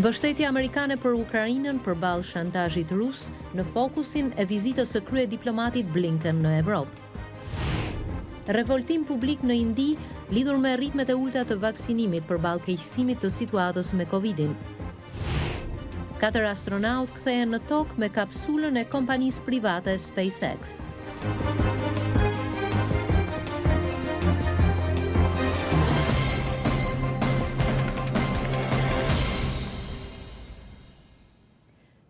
Mbështetja amerikane për Ukrainën përballë shantazhit rus në fokusin e vizitës së kryediplomatit Blinken në Evropë. Revoltim publik në Indi lidhur me ritmet e ulëta të vaksinimit përballë keqësimit të situatës me Covidin. Katër astronautë kthehen në tokë me kapsulën e kompanisë private SpaceX.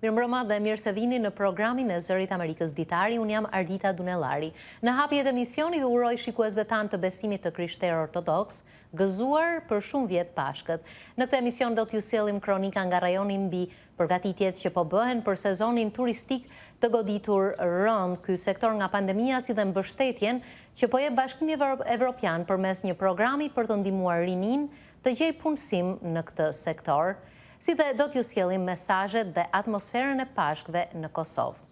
Mirëmbrëma dhe mirë se vini në programin e Zërit Amerikës Ditari, unë jam Ardita Dunellari. Në hapje të emisionit u uroj shikuesve tanë të besimit të krishterë ortodoks, gëzuar për shumë vjet Pashkët. Në këtë emision do t'ju sjellim kronika nga rajoni mbi përgatitjet që po bëhen për sezonin turistik të goditur rëndë ky sektor nga pandemia si dhe mbështetjen që po jep Bashkimi Evropian përmes një programi për të ndihmuar rininë të gjejë punësim në këtë sektor, si dhe do t'ju sjellim mesazhet dhe atmosferën e Pashkëve në Kosovë.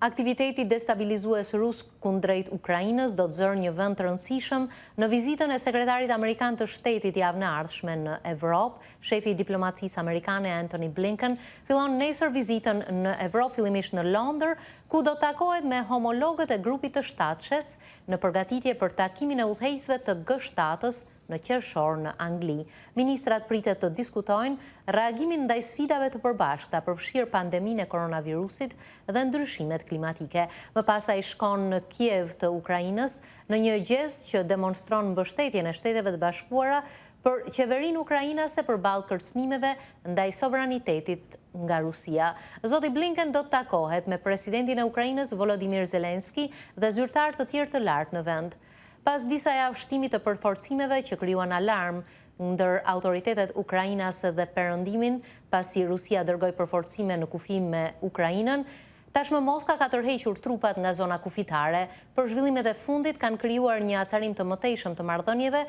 Aktiviteti destabilizues rus kundrejt Ukrainës do të zërë një vend të rëndësishëm në vizitën e sekretarit amerikan të shtetit javën e ardhshme në Evropë. Shefi i diplomacisë amerikane Anthony Blinken fillon nesër vizitën në Evropë fillimisht në Londër, ku do të takohet me homologët e grupit të shtatëshes në përgatitje për takimin e udhëheqësve të G shtatës në qershor në Angli. Ministrat pritet të diskutojnë reagimin ndaj sfidave të përbashkëta, përfshirë pandeminë e koronavirusit dhe ndryshimet klimatike. Më pas ai shkon në Kiev të Ukrainës, në një gjest që demonstron mbështetjen e Shteteve të Bashkuara për qeverinë ukrainase përballë kërcënimeve ndaj sovranitetit nga Rusia. Zoti Blinken do të takohet me presidentin e Ukrainës Volodymyr Zelensky dhe zyrtarë të tjerë të lartë në vend. Pas disa javë shtimi të përforcimeve që krijuan alarm ndër autoritetet ukrainase dhe Perëndimin, pasi Rusia dërgoi përforcime në kufi me Ukrainën, Tashmë Moska ka tërhequr trupat nga zona kufitare, por zhvillimet e fundit kanë krijuar një acarim të mëtejshëm të marrëdhënieve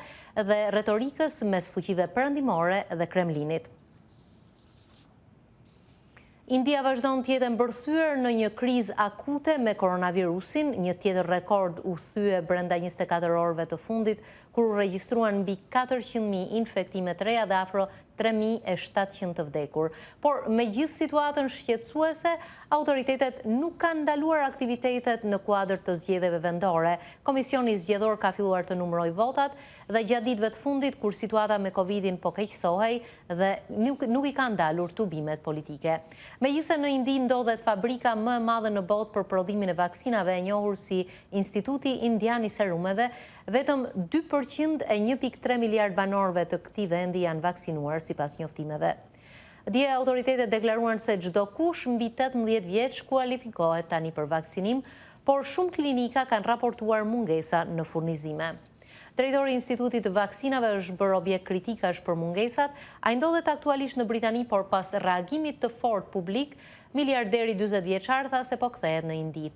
dhe retorikës mes fuqive perëndimore dhe Kremlinit. India vazhdon të jetë e mbërthyer në një krizë akute me koronavirusin, një tjetër rekord u thye brenda njëzet e katër orëve të fundit, kur u regjistruan mbi katërqind mijë infektime të reja dhe afro tre mijë e shtatëqind të vdekur. Por, megjithë situatën shqetësuese, autoritetet nuk kanë ndaluar aktivitetet në kuadër të zgjedhjeve vendore. Komisioni Zgjedhor ka filluar të numërojë votat dhe gjatë ditëve të fundit kur situata me Covid-in po keqësohej dhe nuk i kanë ndalur tubimet politike. Megjithëse në Indi ndodhet fabrika më e madhe në botë për prodhimin e vaksinave e njohur si Instituti Indian i Serumeve, Vetëm dy për qind e një pikë tre miliardë banorëve të këtij vendi janë vaksinuar, sipas njoftimeve. Dje autoritetet deklaruan se çdokush mbi tetëmbëdhjetë vjeç kualifikohet tani për vaksinim, por shumë klinika kanë raportuar mungesa në furnizime. Drejtori i Institutit të Vaksinave është bërë objekt kritikash për mungesat. Ai ndodhet aktualisht në Britani, por pas reagimit të fortë publik, miliarderi dyzet vjeçar tha se po kthehet në Indi.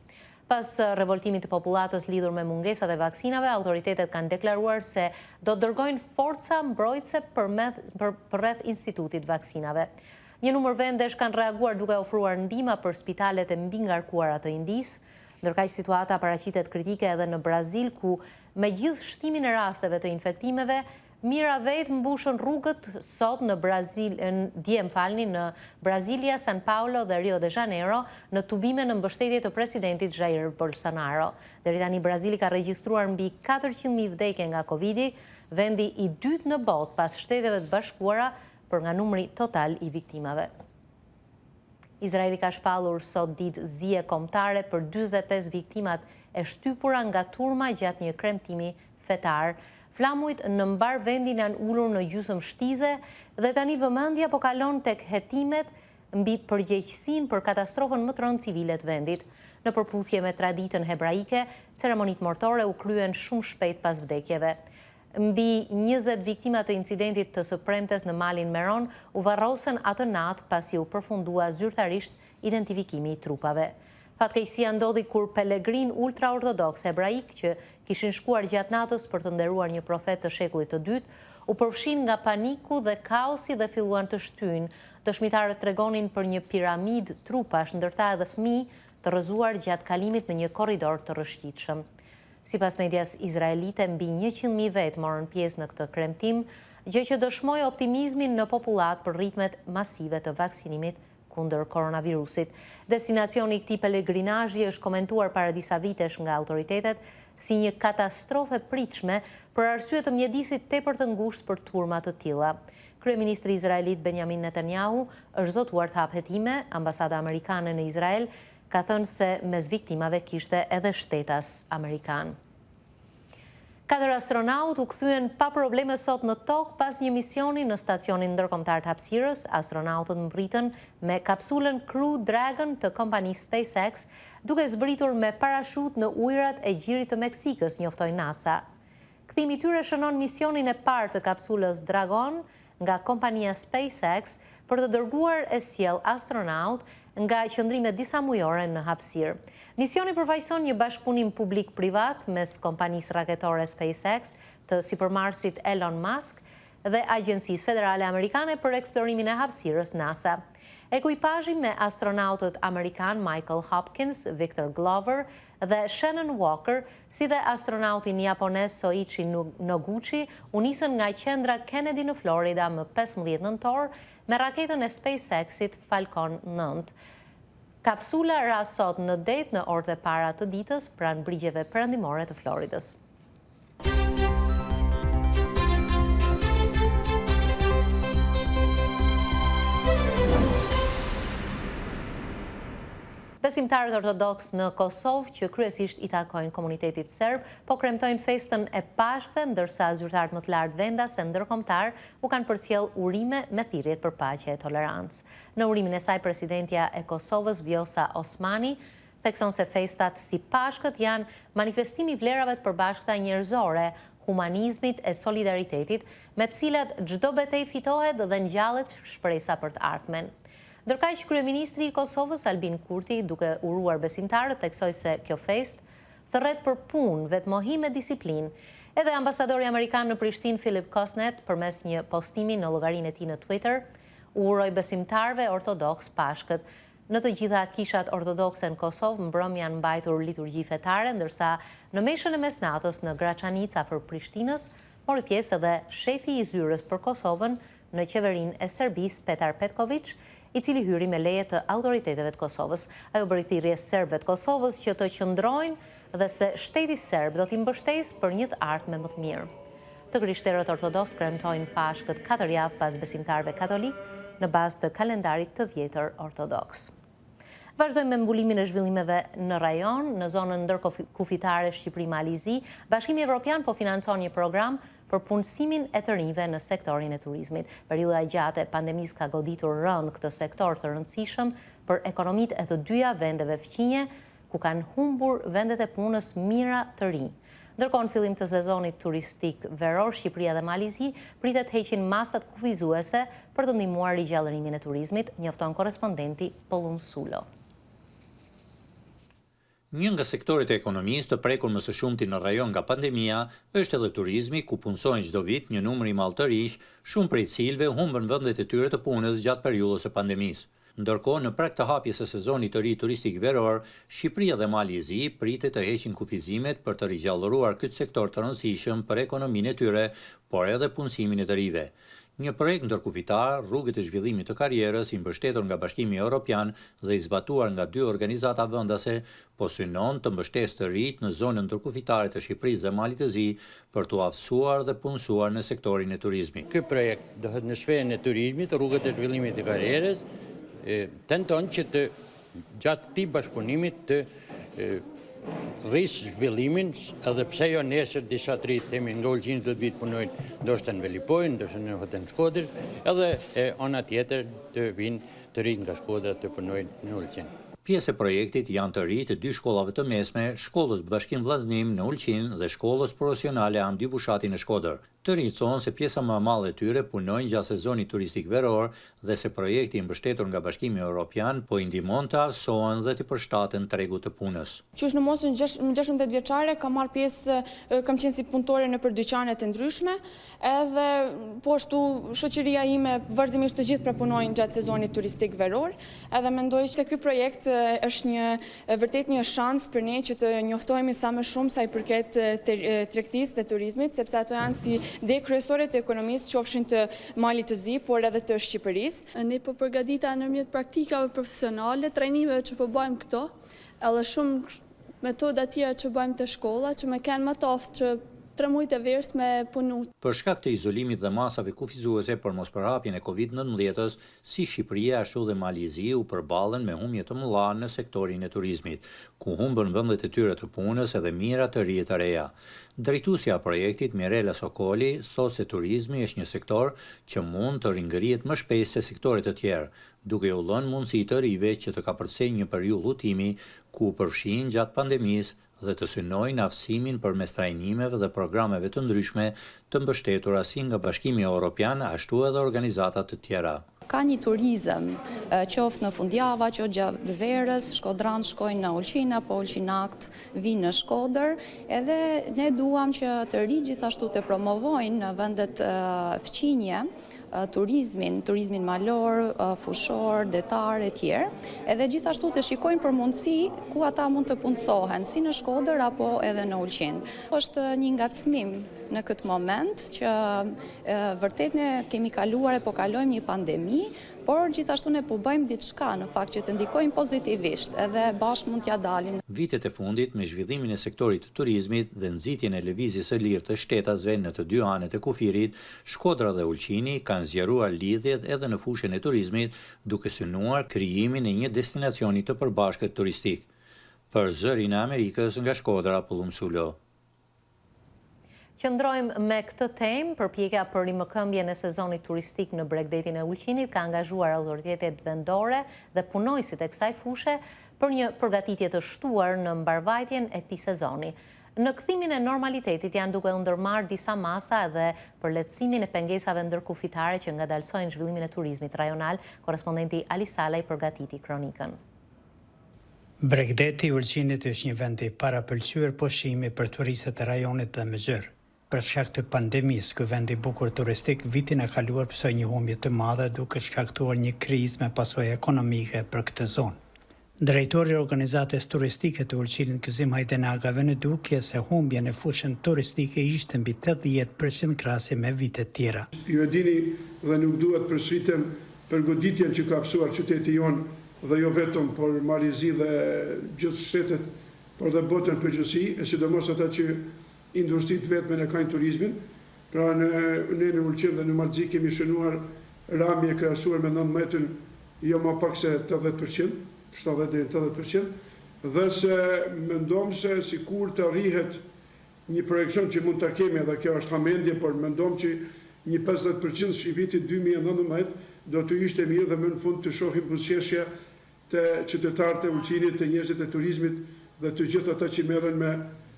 Pas revoltimit të popullatës lidhur me mungesat e vaksinave, autoritetet kanë deklaruar se do të dërgojnë forca mbrojtëse përreth Institutit Vaksinave. Një numër vendesh kanë reaguar duke ofruar ndihma për spitalet e mbingarkuara të Indisë. Ndërkaq situata paraqitet kritike edhe në Brazil, ku megjithë shtimin e rasteve të infektimeve, Mijëra vetë mbushën rrugët sot në, dje, më falni, në Brasilia, San Paolo dhe Rio de Janeiro, në tubime në mbështetje të presidentit Jair Bolsonaro. Deri tani Brazili ka regjistruar mbi katërqind mijë vdekje nga Covid-i, vendi i dytë në botë pas Shteteve të Bashkuara për nga numri total i viktimave. Izraeli ka shpallur sot ditë zie kombëtare për dyzet e pesë viktimat e shtypura nga turma gjatë një kremtimi fetar. Flamujt në mbarë vendin janë ulur në gjysëm shtize dhe tani vëmendja po kalon tek hetimet mbi përgjegjësinë për katastrofën më të rëndë civile të vendit. Në përputhje me traditën hebraike, ceremonitë mortore u kryen shumë shpejt pas vdekjeve. Mbi njëzet viktima të incidentit të së premtes në Malin Meron u varrosën atë natë pasi u përfundua zyrtarisht identifikimi i trupave. Fatkeqësia ndodhi kur pelegrinë ultraortodoksë ebraikë që kishin shkuar gjatë natës për të nderuar një profet të shekullit të dytë, u përfshinë nga paniku dhe kaosi dhe filluan të shtyjnë. Dëshmitarët tregonin për një piramidë trupash, ndër ta edhe fëmijë, të rrëzuar gjatë kalimit në një korridor të rrëshqitshëm. Sipas medias izraelite, mbi njëqind mijë vetë morën pjesë në këtë kremtim, gjë që dëshmoi optimizmin në popullatë për ritmet masive të vaksinimit kundër koronavirusit. Destinacioni i këtij pelegrinazhi është komentuar para disa vitesh nga autoritetet si një katastrofë e pritshme për arsye të mjedisit tepër të ngushtë për turma të tilla. Kryeministri izraelit Benjamin Netanyahu është zotuar të hapë hetime, ambasada amerikane në Izrael ka thënë se mes viktimave kishte edhe shtetas amerikanë. Katër astronautë u kthyen pa probleme sot në Tokë pas një misioni në Stacionin Ndërkombëtar të Hapësirës. Astronautët mbërritën me kapsulën Crew Dragon të kompanisë SpaceX, duke zbritur me parashutë në ujërat e Gjirit të Meksikës, njoftoi NASA. Kthimi i tyre shënon misionin e parë të kapsulës Dragon nga kompania SpaceX për të dërguar e sjellë astronautë nga qëndrime disamujore në hapësirë. Misioni përfaqëson një bashkëpunim publik-privat mes kompanisë raketore SpaceX të sipërmarrësit Elon Musk dhe Agjencisë Federale Amerikane për Eksplorimin e Hapësirës, NASA. Ekuipazhi me astronautët amerikanë Michael Hopkins, Victor Glover dhe Shannon Walker, si dhe astronautin japonez Soichi Noguchi, u nisën nga Qendra Kennedy në Florida më pesëmbëdhjetë nëntor me raketën e SpaceX-it Falcon nëntë. Kapsula ra sot në det në orët e para të ditës pranë brigjeve perëndimore të Floridës. Besimtarët ortodoksë në Kosovë që kryesisht i takojnë komunitetit serb, po kremtojnë festën e Pashkëve, ndërsa zyrtarët më të lartë vendas e ndërkombëtarë u kanë përcjellë urime me thirrjet për paqe e tolerancë. Në urimin e saj presidentja e Kosovës, Vjosa Osmani, thekson se festat si Pashkët janë manifestim i vlerave të përbashkëta njerëzore, humanizmit e solidaritetit, me të cilat çdo betejë fitohet dhe ngjallet shpresa për të ardhmen. Ndërkaq, kryeministri i Kosovës, Albin Kurti, duke uruar besimtarët, theksoi se kjo festë thërret për punë, vetëmohim e disiplinë. Edhe ambasadori amerikan në Prishtinë, Philip Kosnett, përmes një postimi në llogarinë e tij në Twitter, u uroi besimtarëve ortodoksë Pashkët, Në të gjitha kishat ortodokse në Kosovë mbrëmë janë mbajtur liturgji fetare, ndërsa në meshën e mesnatës në Graçanicë afër Prishtinës mori pjesë edhe shefi i Zyrës për Kosovën në Qeverinë e Serbisë, Petar Petkoviq, i cili hyri me leje të autoriteteve të Kosovës. Ai u bëri thirrje serbëve të Kosovës që të qëndrojnë dhe se shteti serb do t'i mbështesë për një të ardhme më të mirë. Të krishterët ortodoksë kremtojnë Pashkët katër javë pas besimtarëve katolikë në bazë të kalendarit të vjetër ortodoks. Vazhdojmë me mbulimin e zhvillimeve në rajon, në zonën ndërkufitare Shqipëri-Mali i Zi, Bashkimi Evropian po financon një program për punësimin e të rinjve në sektorin e turizmit. Periudha e gjatë e pandemisë ka goditur rëndë këtë sektor të rëndësishëm për ekonomitë e të dyja vendeve fqinje, ku kanë humbur vendet e punës mijëra të rinj. Ndërkohë në fillim të sezonit turistik veror Shqipëria dhe Mali i Zi pritet të heqin masat kufizuese për të ndihmuar rigjallërimin e turizmit, njofton korrespondenti Pëllumb Sulo. Një nga sektorët e ekonomisë të prekur më së shumti në rajon nga pandemia është edhe turizmi, ku punësohen çdo vit një numër i madh të rinjsh, shumë prej të cilëve humbën vendet e tyre të punës gjatë periudhës së pandemisë. Ndërkohë, në prag të hapjes së sezonit të ri turistik veror, Shqipëria dhe Mali i Zi pritet të heqin kufizimet për të rigjallëruar këtë sektor të rëndësishëm për ekonominë e tyre, por edhe punësimin e të rinjve. Një projekt ndërkufitar, Rrugët e Zhvillimit të Karrierës, i mbështetur nga Bashkimi Europian dhe i zbatuar nga dy organizata vendase, po synon të mbështesë të rinjtë në zonën ndërkufitare të Shqipërisë dhe Malit të Zi për t'u aftësuar dhe punësuar në sektorin e turizmit. Ky projekt do thotë në sferën e turizmit, rrugët e zhvillimit të karrierës, tenton që të gjatë këtij bashkëpunimit të rrisë zhvillimin, edhe pse jo nesër disa të rinj, themi nga Ulqini do të vijnë të punojnë, ndoshta në Velipojnë, ndoshta në hotel në Shkodër, edhe e ana tjetër të vijnë të rinjtë nga Shkodra të punojnë në Ulqin. Pjesë e projektit janë të rinj të dy shkollave të mesme, Shkollës Bashkim Vëllazërim në Ulqin dhe Shkollës Profesionale Hamdi Bushati në Shkodër. Të rinjtë thonë se pjesa më e madhe e tyre punojnë gjatë sezonit turistik veror dhe se projekti i mbështetur nga Bashkimi Europian po i ndihmon të aftësohen dhe t'i përshtaten tregut të punës. Qysh në moshën gjashtëmbëdhjetë vjeçare kam marrë pjesë, kam qenë si punëtore nëpër dyqane të ndryshme, Edhe po ashtu shoqëria ime vazhdimisht të gjithë pra punojnë gjatë sezonit turistik veror, edhe mendoj se ky projekt është një vërtet një shans për ne që të njoftohemi sa më shumë sa i përket tregtisë dhe turizmit, sepse ato janë si degë kryesore të ekonomisë qofshin të Malit të Zi, por edhe të Shqipërisë. Ne po përgatitemi nëpërmjet praktikave profesionale, trajnimeve që po bëjmë këtu, edhe shumë metoda tjera që bëjmë te shkolla që me kenë ma të aftë që tre mujt e verës me punu. Për shkak të izolimit dhe masave kufizuese për mospërhapjen e Covid nëntëmbëdhjetës, si Shqipëria ashtu dhe Mali i Zi u përballen me humbje të mëdha në sektorin e turizmit, ku humbën vendet e tyre të punës edhe mijëra të rinj e të reja. Drejtuesja e projektit, Mirela Sokoli, thotë se turizmi është një sektor që mund të ringrihet më shpejt se sektorë të tjerë, duke u dhënë mundësi të rinjve që të kapërcejnë një periudhë hutimi ku u përfshinë gjatë pandemisë dhe të synojnë aftësimin përmes trajnimeve dhe programeve të ndryshme të mbështetura si nga Bashkimi Europian ashtu edhe organizata të tjera. Ka një turizëm, qoftë në fundjava, qoftë gjatë verës, shkodranët shkojnë në Ulqin apo ulqinakët vijnë në Shkodër, edhe ne duam që të rinjtë gjithashtu të promovojnë në vendet fqinje, turizmin, turizmin malor, fushor, detar e tjerë, edhe gjithashtu të shikojnë për mundësi ku ata mund të punësohen, si në Shkodër apo edhe në Ulqin. është një ngacmim në këtë moment që vërtet ne kemi kaluar e po kalojmë një pandemi, por gjithashtu ne po bëjmë diçka në fakt që të ndikojmë pozitivisht edhe bashkë mund t'ja dalim. Vitet e fundit, me zhvillimin e sektorit të turizmit dhe nxitjen e lëvizjes së lirë të shtetasve në të dy anët e kufirit, Shkodra dhe Ulqini kanë zgjeruar lidhjet edhe në fushën e turizmit duke synuar krijimin e një destinacioni të përbashkët turistik. Për Zërin e Amerikës nga Shkodra, Pëllumb Sulo. Qëndrojmë me këtë temë, përpjekja për rimëkëmbjen e sezonit turistik në bregdetin e Ulqinit ka angazhuar autoritetet vendore dhe punonjësit e kësaj fushe për një përgatitje të shtuar në mbarëvajtjen e këtij sezoni. Në kthimin e normalitetit janë duke u ndërmarrë disa masa edhe për lehtësimin e pengesave ndërkufitare që ngadalësojnë zhvillimin e turizmit rajonal, korrespondenti Ali Salaj përgatiti kronikën. Bregdeti i Ulqinit është një vend i parapëlqyer pushimi për turistët e rajonit dhe më gjerë. Për shkak të pandemisë, ky vend i bukur turistik vitin e kaluar pësoi një humbje të madhe duke shkaktuar një krizë me pasoja ekonomike për këtë zonë. Drejtori i organizatës turistike të Ulqinit Gëzim Hajdinaga vë në dukje se humbja në fushën turistike ishte mbi tetëdhjetë për qind krahasim me vitet tjera. Ju e dini dhe nuk dua të përsëritem për goditjen që ka pësuar qyteti jonë dhe jo vetëm por Mali i Zi dhe gjithë shtetet por dhe bota në përgjithësi e sidomos ata që Industri të vetme e kanë turizmin, pra ne në Ulqin dhe në Mal të Zi kemi shënuar ramje krahasuar me nëntëmbëdhjetën jo ma pak se tetëdhjetë për qind, shtatëdhjetë deri në tetëdhjetë për qind, dhe se mendojmë se sikur të arrihet një projekcion që mund ta kemi dhe kjo është hamendje por mendojmë që një pesëdhjetë për qind i vitit dy mijë e nëntëmbëdhjetë do të ishte mirë dhe më në fund të shohim buzëqeshje te qytetarët e Ulqinit, te njerëzit e turizmit dhe të gjithë ata që merren me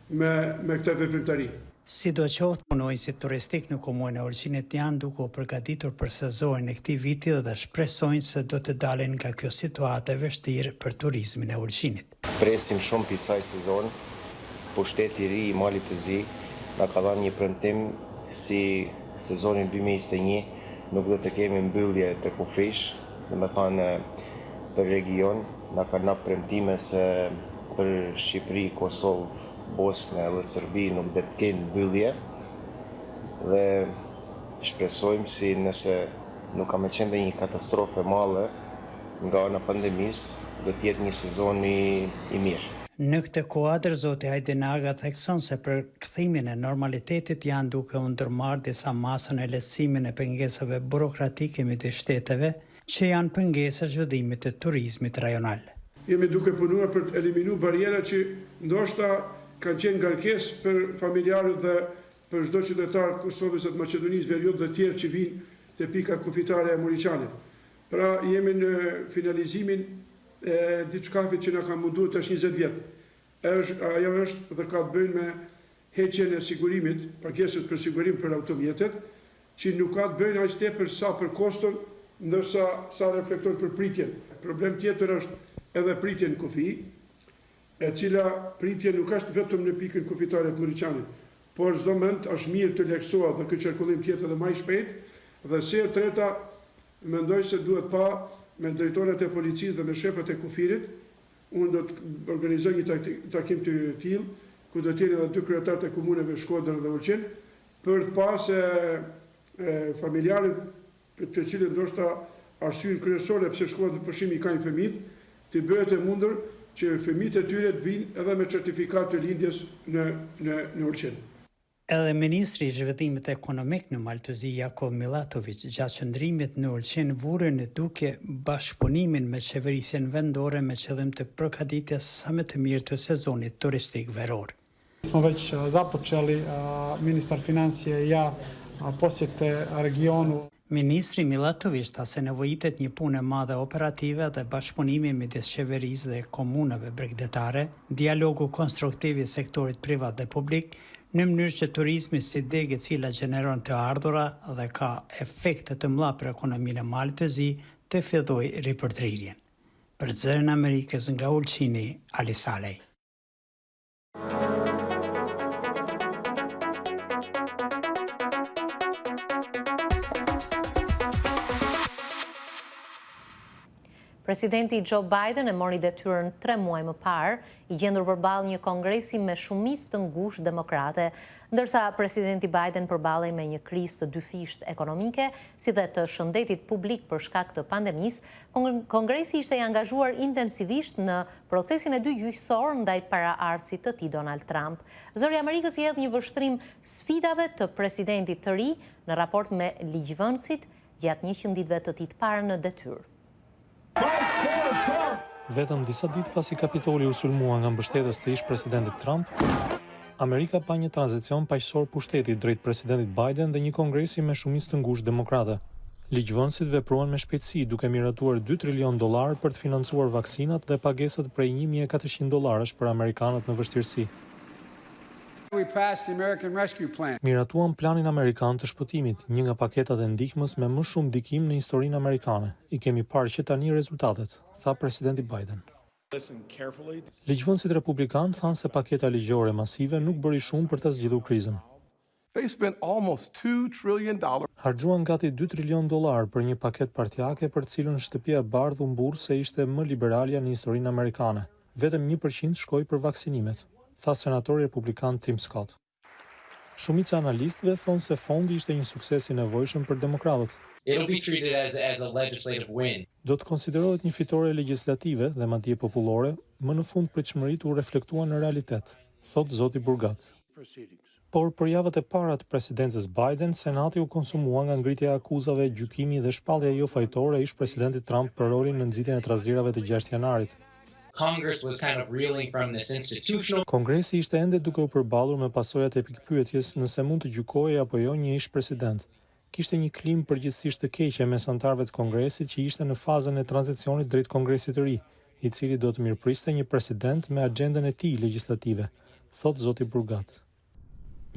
me me këtë veprimtari. Sidoqoftë punonjësit turistikë në komunën e Ulqinit janë duke u përgatitur për sezonin e këtij viti dhe shpresojnë se do të dalin nga kjo situatë e vështirë për turizmin e Ulqinit. Presim shumë prej kësaj sezone. Pushteti i ri i Malit të Zi na ka dhanë një premtim si sezonin dy mijë e njëzet e një nuk do të kemi mbyllje të kufijsh. Domethanë për region na kanë dhënë premtime se për Shqipëri, Kosovë, Bosnë edhe Serbi nuk do të kenë mbyllje dhe shpresojmë si nëse nuk ka me qenë ndonjë katastrofë e madhe nga ana e pandemisë do të jetë një sezon i mirë. Në këtë kuadër, zoti Hajdinaga thekson se për kthimin e normalitetit janë duke u ndërmarrë disa masa në lehtësimin e pengesave burokratike midis shteteve, që janë pengesë zhvillimit të turizmit rajonal. Jemi duke punuar për të eliminu barrierat që ndoshta kanë qenë ngarkesë për familjarët dhe për çdo qytetar të Kosovës dhe të Maqedonisë Veriut dhe tjerë që vijnë te pika kufitare e Muriqanit. Pra, jemi në finalizimin E diçkafit që na ka mundu tash njëzet vjet, ajo është dhe ka të bëjnë me heqjen e sigurimit, pagesës për sigurim për automjetet, që nuk ka të bëjnë aq tepër sa për koston, ndërsa sa reflekton për pritjen. Problem tjetër është edhe pritja në kufi, e cila pritje nuk është vetëm në pikën kufitare të Muriqanit, por domethënë është mirë të lehtësohet dhe ky qarkullim të jetë edhe ma i shpejtë dhe së treti Mendoj se duhet pa me drejtorët e policisë dhe me shefët e kufirit. Unë do të organizoj një takim të tillë, ku do të jenë edhe dy kryetarët e komuneve Shkodër dhe Ulqin, për të pa se familjarët të cilët ndoshta arsyen kryesore pse shkohet në pushim i kanë fëmijët, të bëhet e mundur që fëmijët e tyre të vijnë edhe me certifikatë të lindjes në Ulqin. Edhe ministri i Zhvillimit Ekonomik në Mal të Zi, Jakov Millatoviç, gjatë qëndrimit në Ulqin vuri në dukje bashkëpunimin me qeverisjen vendore me qëllim të përgatitjes sa më të mirë të sezonit turistik veror. Smo veç zapoçeli, ministar finansija i ja posjete regionu. Ministri Millatoviç tha se nevojitet një punë e madhe operative dhe bashkëpunimi midis qeverisë dhe komunave bregdetare, dialogu konstruktiv i sektorit privat dhe publik, në mënyrë që turizmi si degë e cila gjeneron të ardhura dhe ka efekte të mëdha për ekonominë e Malit të Zi, të fillojë ripërtëritjen. Për Zërin e Amerikës nga Ulqini, Ali Salaj. Presidenti Joe Biden e mori detyrën tre muaj më parë, i gjendur përballë një kongresi me shumicë të ngushtë demokrate, ndërsa presidenti Biden përballej me një krizë të dyfishtë ekonomike, si dhe të shëndetit publik për shkak të pandemisë, kongresi ishte i angazhuar intensivisht në procesin e dytë gjyqësor ndaj paraardhësit të tij Donald Trump. Zëri i Amerikës i hedh një vështrim sfidave të presidentit të ri në raport me ligjvënësit gjatë njëqind ditëve të tij të para në detyrë. Vetëm disa ditë pasi Kapitoli u sulmua nga mbështetës të ish-presidentit Trump, Amerika pa një tranzicion paqësor pushteti drejt Presidentit Biden dhe një Kongresi me shumicë të ngushtë demokrate. Ligjvënësit vepruan me shpejtësi, duke miratuar dy trilionë dollarë për të financuar vaksinat dhe pagesat prej një mijë e katërqind dollarësh për amerikanët në vështirësi. Miratuam Planin Amerikan të Shpëtimit, një nga paketat e ndihmës me më shumë ndikim në historinë amerikane. I kemi parë që tani rezultatet, tha Presidenti Biden. Ligjvënësit republikanë thanë se paketa ligjore masive nuk bëri shumë për ta zgjidhur krizën. Harxhuan gati dy trilionë dollarë për një paketë partiake për të cilën Shtëpia e Bardhë u mburr se ishte më liberalja në historinë amerikane. Vetëm një për qind shkoi për vaksinimet, tha senatori republikan Tim Scott. Shumica e analistëve thonë se fondi ishte një sukses i nevojshëm për demokratët. It'll be treated as as a legislative win. Do të konsiderohet një fitore legjislative dhe madje popullore, më në fund pritshmëritë u reflektuan në realitet, thotë zoti Burgat. Por për javët e para të presidencës Biden, Senati u konsumua nga ngritja e akuzave, gjykimi dhe shpallja jo fajtor e ish-presidentit Trump për rolin në nxitjen e trazirave të gjashtë janarit. Kongresi ishte ende duke u përballur me pasojat e pikëpyetjes nëse mund të gjykohej apo jo një ish-president. Kishte një klimë përgjithësisht të keqe mes anëtarëve të Kongresit që ishte në fazën e tranzicionit drejt Kongresit të ri, i cili do të mirëpriste një president me axhendën e tij legjislative, thotë zoti Burgat.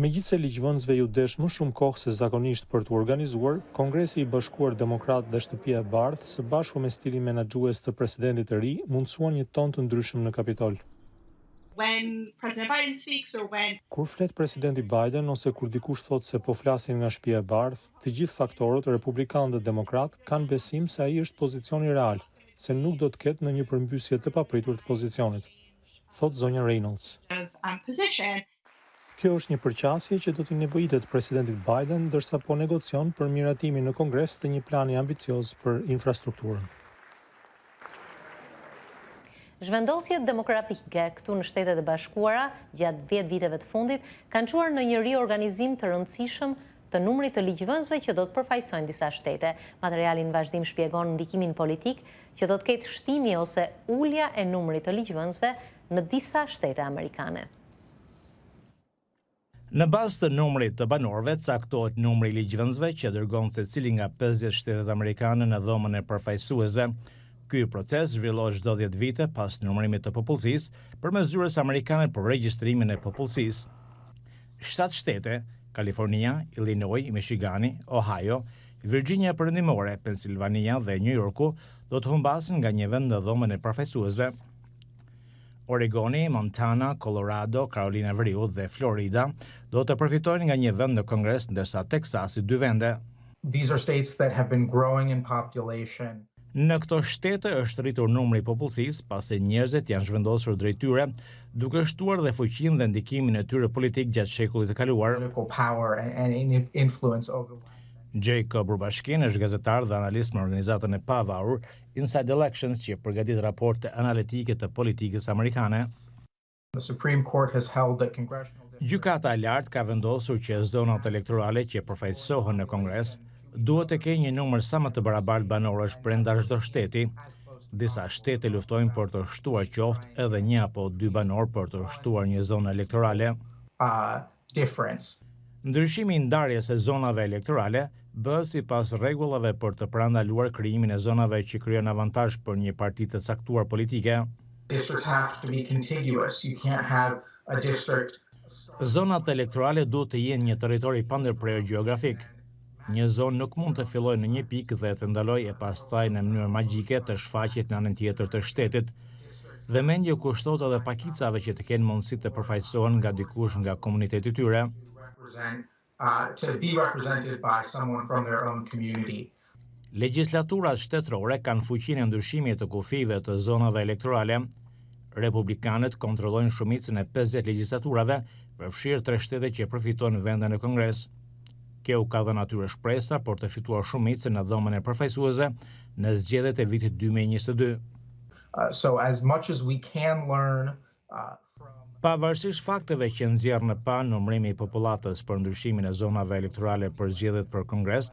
Megjithëse ligjvënësve iu desh më shumë kohë se zakonisht për t'u organizuar, Kongresi i Bashkuar Demokrat dhe Shtëpia e Bardhë, së bashku me stilin menaxhues të presidentit të ri, mundësuan një ton të ndryshëm në Kapitol. Kur flet Presidenti Biden ose kur dikush thotë se po flasim nga Shtëpia e Bardhë, të gjithë faktorët, republikanë dhe demokratë, kanë besim se ai është pozicioni real, se nuk do të ketë ndonjë përmbysje të papritur të pozicionit. thotë zonja Reynolds. Kjo është një përqasje që do t'i nevojitet presidentit Biden ndërsa po negocion për miratimin në Kongres të një plani ambicioz për infrastrukturën. Zhvendosjet demografike këtu në Shtetet e Bashkuara gjatë dhjetë viteve të fundit kanë çuar në një riorganizim të rëndësishëm të numrit të ligjvënësve që do të përfaqësojnë disa shtete. Materiali në vazhdim shpjegon ndikimin politik që do të ketë shtimi ose ulja e numrit të ligjvënësve në disa shtete amerikane. Në bazë të numrit të banorëve caktohet numri i ligjvënësve që dërgon secili nga pesëdhjetë shtetet amerikane në Dhomën e Përfaqësuesve. Ky proces zhvillohet çdo dhjetë vite pas numërimit të popullsisë përmes Zyrës Amerikane për Regjistrimin e Popullsisë. Shtatë shtete, Kalifornia, Illinois, Michigani, Ohio, Virxhinia Perëndimore, Pensilvania dhe Nju Jorku do të humbasin nga një vend në Dhomën e Përfaqësuesve. Oregoni, Montana, Kolorado, Karolina e Veriut dhe Florida do të përfitojnë nga një vend në Kongres ndërsa Teksasi dy vende. These are states that have been growing in population. Në këto shtete është rritur numri i popullsisë, pasi njerëzit janë zhvendosur drejt tyre, duke shtuar dhe fuqinë dhe ndikimin e tyre politik gjatë shekullit të kaluar. Jacob Rubashkin është gazetar dhe analist me organizatën e pavarur Inside Elections që përgatit raporte analitike të politikës amerikane. Gjykata e Lartë ka vendosur që zonat elektorale që përfaqësohen në Kongres duhet të kenë një numër sa më të barabartë banorësh brenda çdo shteti. Disa shtete luftojnë për të shtuar qoftë edhe një apo dy banorë për të shtuar një zonë elektorale. difference. Ndryshimi i ndarjes së zonave elektorale bëhet sipas rregullave për të parandaluar krijimin e zonave që krijojnë avantazh për një parti të caktuar politike. Districts have to be contiguous, you can't have a district. Zonat elektorale duhet të jenë një territor i pandërprerë gjeografik. Një zonë nuk mund të fillojë në një pikë dhe të ndalojë e pastaj në mënyrë magjike të shfaqet në anën tjetër të shtetit. Vëmendje u kushtohet edhe pakicave që të kenë mundësi të përfaqësohen nga dikush nga komuniteti i tyre. Legjislaturat shtetërore kanë fuqinë e ndryshimit të kufijve të zonave elektorale. Republikanët kontrollojnë shumicën e pesëdhjetë legjislaturave, përfshirë tre shtete që përfitojnë vende në Kongres. Kjo u ka dhënë atyre shpresa për të fituar shumicën në Dhomën e Përfaqësuesve në zgjedhjet e vitit dy mijë e njëzet e dy. Pavarësisht fakteve që nxjerr në pah numërimi i popullatës për ndryshimin e zonave elektorale për zgjedhjet për Kongres,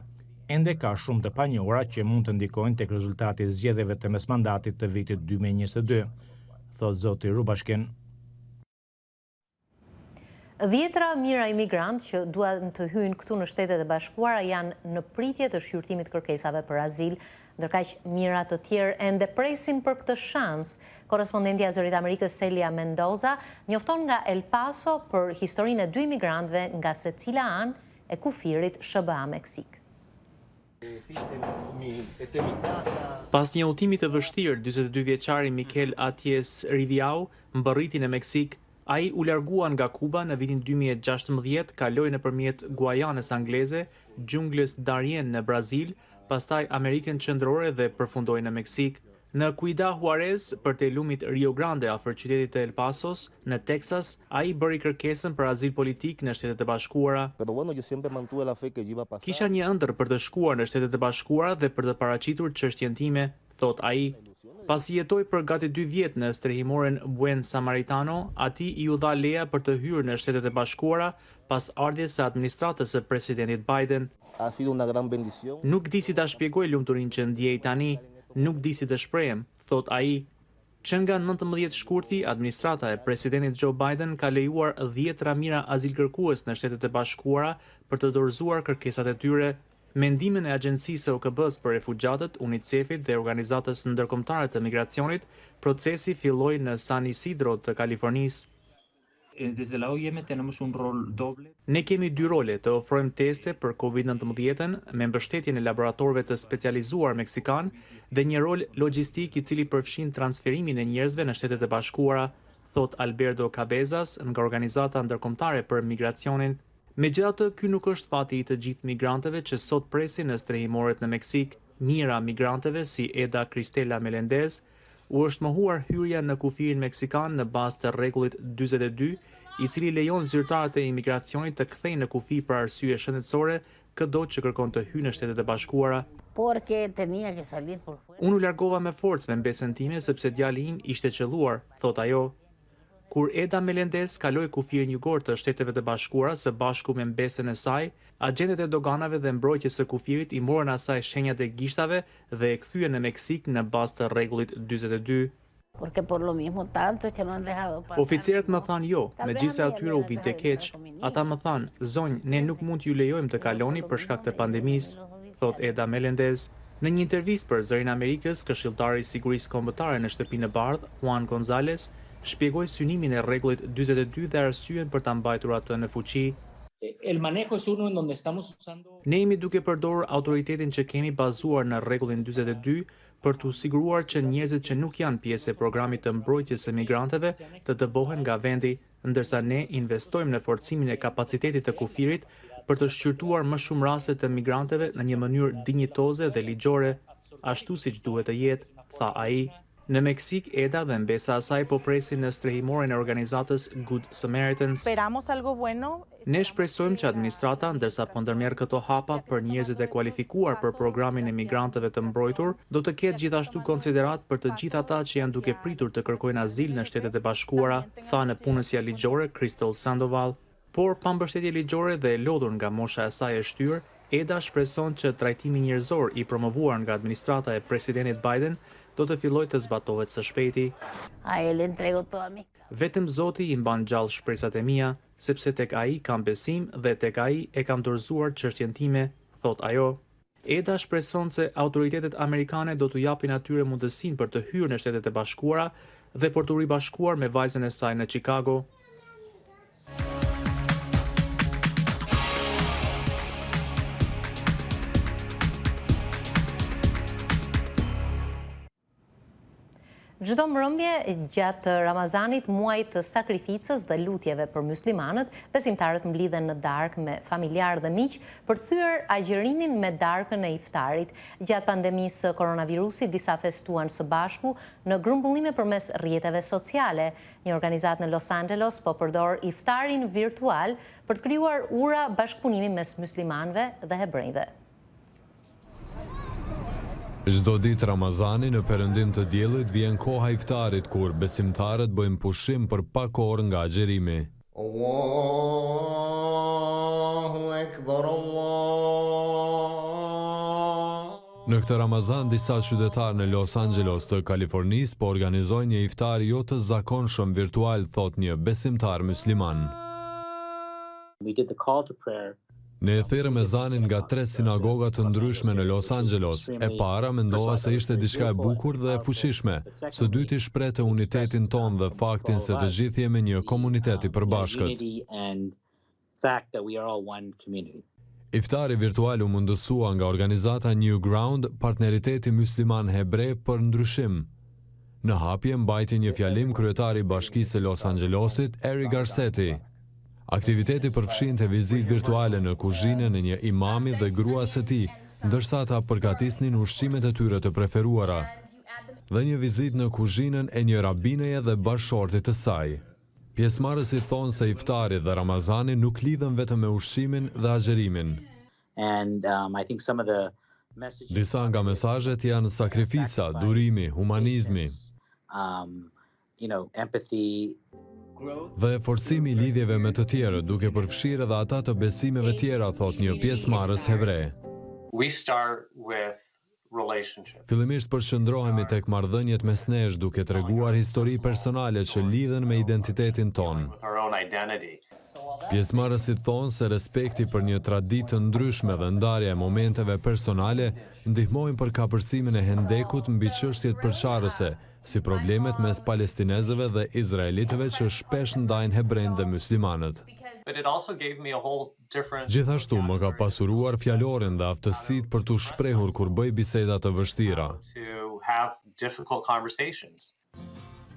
ende ka shumë të panjohura që mund të ndikojnë tek rezultati i zgjedhjeve të mesmandatit të vitit dy mijë e njëzet e dy, thotë zoti Rubashkin. Dhjetëra mijëra imigrantë që duan të hyjnë këtu në Shtetet e Bashkuara janë në pritje të shqyrtimit të kërkesave për azil, ndërkaq mijëra të tjerë ende presin për këtë shans. Korrespondentja e Zërit të Amerikës Celia Mendoza njofton nga El Paso për historinë e dy imigrantëve nga secila anë e kufirit SHBA-Meksikë. Pas një udhëtimi të vështirë, dyzet e dy vjeçari Mikel Atjes Riviau mbërriti në Meksikë. Ai u largua nga Kuba në vitin dy mijë e gjashtëmbëdhjetë, kaloi nëpërmjet Guajanës Angleze, xhunglës Darien në Brazil, pastaj Amerikën Qendrore dhe përfundoi në Meksikë. Në Ciudad Juarez, përtej lumit Rio Grande afër qytetit të El Pasos, në Teksas, ai bëri kërkesën për azil politik në Shtetet e Bashkuara. Kisha një ëndërr për të shkuar në Shtetet e Bashkuara dhe për të paraqitur çështjen time, thotë ai. Pasi jetoi për gati dy vjet në strehimoren Buen Samaritano, atij iu dha leja për të hyrë në Shtetet e Bashkuara pas ardhjes së administratës së Presidentit Biden. Nuk di si ta shpjegoj lumturinë që ndjej tani, nuk di si të shprehem, thotë ai. Që nga nëntëmbëdhjetë shkurti, administrata e Presidentit Joe Biden ka lejuar dhjetëra mijëra azilkërkues në Shtetet e Bashkuara për të dorëzuar kërkesat e tyre. Me ndihmën e Agjencisë së OKB-së për Refugjatët, UNICEF-it dhe Organizatës Ndërkombëtare të Migracionit, procesi filloi në San Isidro të Kalifornisë. Ne kemi dy role, të ofrojmë teste për Covid nëntëmbëdhjetë me mbështetjen e laboratorëve të specializuar meksikanë dhe një rol logjistik i cili përfshin transferimin e njerëzve në Shtetet e Bashkuara, thotë Alberto Cabezas nga Organizata Ndërkombëtare për Migracionin. Megjithatë, ky nuk është fati i të gjithë migrantëve që sot presin në strehimoret në Meksikë. Mijëra migrantëve si Eda Cristela Melendez, U është mohuar hyrja në kufirin meksikan në bazë të rregullit dyzet e dy, i cili lejon zyrtarët e imigracionit të kthejnë në kufi për arsye shëndetësore këdo që kërkon të hyjë në Shtetet e Bashkuara. Unë u largova me forcë me mbesën time sepse djali im ishte qëlluar, thotë ajo. Kur Eda Melendez kaloi kufirin jugor të Shteteve të Bashkuara së bashku me mbesën e saj, agjentët e doganave dhe mbrojtjes së kufirit i morën asaj shenjat e gishtave dhe e kthyen në Meksikë në bazë të rregullit dyzet e dy. Oficerët më thanë jo, megjithëse atyre u vinte keq. Ata më thanë, Zonjë, ne nuk mund t'ju lejojmë të kaloni për shkak të pandemisë, thotë Eda Melendez. Në një intervistë për Zërin e Amerikës, këshilltari i Sigurisë Kombëtare në Shtëpinë e Bardhë, Juan Gonzalez, shpjegoi synimin e Rregullit dyzet e dy dhe arsyen për ta mbajtur atë në fuqi, Ne jemi duke përdorur autoritetin që kemi bazuar në Rregullin dyzet e dy për t'u siguruar që njerëzit që nuk janë pjesë e programit të mbrojtjes së migrantëve të dëbohen nga vendi, ndërsa ne investojmë në forcimin e kapacitetit të kufirit për të shqyrtuar më shumë raste të migrantëve në një mënyrë dinjitoze dhe ligjore, ashtu siç duhet të jetë, tha ai. Në Meksikë, Eda dhe mbesa e saj po presin në strehimoren e organizatës Good Samaritans. Ne shpresojmë që administrata, ndërsa po ndërmerr këto hapa për njerëzit e kualifikuar për programin e migrantëve të mbrojtur, do të ketë gjithashtu konsideratë për të gjithë ata që janë duke pritur të kërkojnë azil në Shtetet e Bashkuara, tha nëpunësja ligjore Crystal Sandoval. Por pa mbështetje ligjore dhe e lodhur nga mosha e saj e shtyrë, Eda shpreson që trajtimi njerëzor i promovuar nga administrata e Presidenit Biden do të fillojë të zbatohet së shpejti. Vetëm Zoti i mban gjallë shpresat e mia. sepse tek ai kam besim dhe tek ai e kam dorëzuar çështjen time, thotë ajo. Eda shpreson se autoritetet amerikane do t'u japin atyre mundësinë për të hyrë në Shtetet e Bashkuara dhe për t'u ribashkuar me vajzën e saj në Çikago. Çdo mbrëmje gjatë Ramazanit, muajit të sakrificës dhe lutjeve për muslimanët, besimtarët mblidhen në darkë me familjarë dhe miq për të thyer agjërimin me darkën e iftarit. Gjatë pandemisë së koronavirusit, disa festuan së bashku në grumbullime përmes rrjeteve sociale. Një organizatë në Los Angelos po përdor iftarin virtual për të krijuar ura bashkëpunimi mes muslimanëve dhe hebrenjve. Çdo ditë Ramazani në perëndim të diellit vjen koha e iftarit kur besimtarët bëjnë pushim për pak orë nga agjërimi. Në këtë Ramazan disa qytetarë në Los Angelos të Kalifornisë po organizojnë një iftar jo të zakonshëm virtual, thotë një besimtar mysliman. Ne e thirrëm ezanin nga tre sinagoga të ndryshme në Los Angelos, e para mendova se ishte diçka e bukur dhe e fuqishme, së dyti shprehte unitetin tonë dhe faktin se të gjithë jemi një komunitet i përbashkët. Iftari virtual u mundësua nga organizata New Ground, Partneriteti Mysliman Hebre për Ndryshim. Në hapje mbajti një fjalim kryetari i Bashkisë së Los Angelosit, Eric Garcetti. Aktiviteti përfshinte vizitë virtuale në kuzhinën e një imami dhe gruas së tij, ndërsa ata përgatisnin ushqimet e tyre të preferuara, dhe një vizitë në kuzhinën e një rabineje dhe bashkëshortit të saj. Pjesëmarrësit thonë se iftari dhe Ramazani nuk lidhen vetëm me ushqimin dhe agjërimin. Disa nga mesazhet janë sakrifica, durimi, humanizmi. you know, empathy, dhe forcimi i lidhjeve me të tjerët, duke përfshirë edhe ata të besimeve tjera, thotë një pjesëmarrës hebre. We start with Fillimisht përqendrohemi tek marrëdhëniet mes nesh duke treguar histori personale që lidhen me identitetin tonë. Pjesëmarrësit thonë se respekti për një traditë të ndryshme dhe ndarja e momenteve personale ndihmojnë për kapërcimin e hendekut mbi çështjet përçarëse, si problemet mes palestinezëve dhe izraelitëve që shpesh ndajnë hebrenjtë dhe myslimanët. Gjithashtu më ka pasuruar fjalorin dhe aftësitë për t'u shprehur kur bëj biseda të vështira.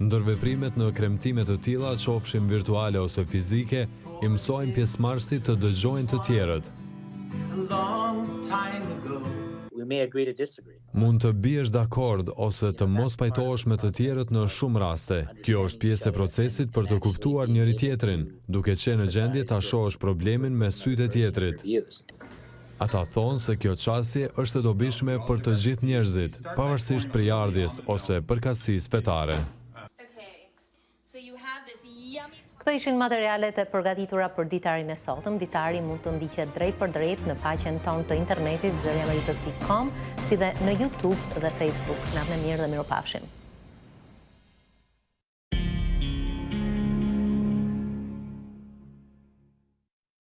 Ndërveprimet në kremtime të tilla, qofshin virtuale ose fizike, i mësojnë pjesëmarrësit të dëgjojnë të tjerët. Mund të biesh dakord ose të mos pajtohesh me të tjerët në shumë raste. Kjo është pjesë e procesit për të kuptuar njëri-tjetrin, duke qenë në gjendje ta shohësh problemin me sytë e tjetrit. Ata thonë se kjo qasje është e dobishme për të gjithë njerëzit, pavarësisht prejardhjes ose përkatësisë fetare. Këto ishin materialet e përgatitura për ditarin e sotëm. Ditari mund të ndiqet drejtpërdrejt në faqen tonë të internetit zëriamerikës.com, si dhe në YouTube dhe Facebook. Natën e mirë dhe mirupafshim.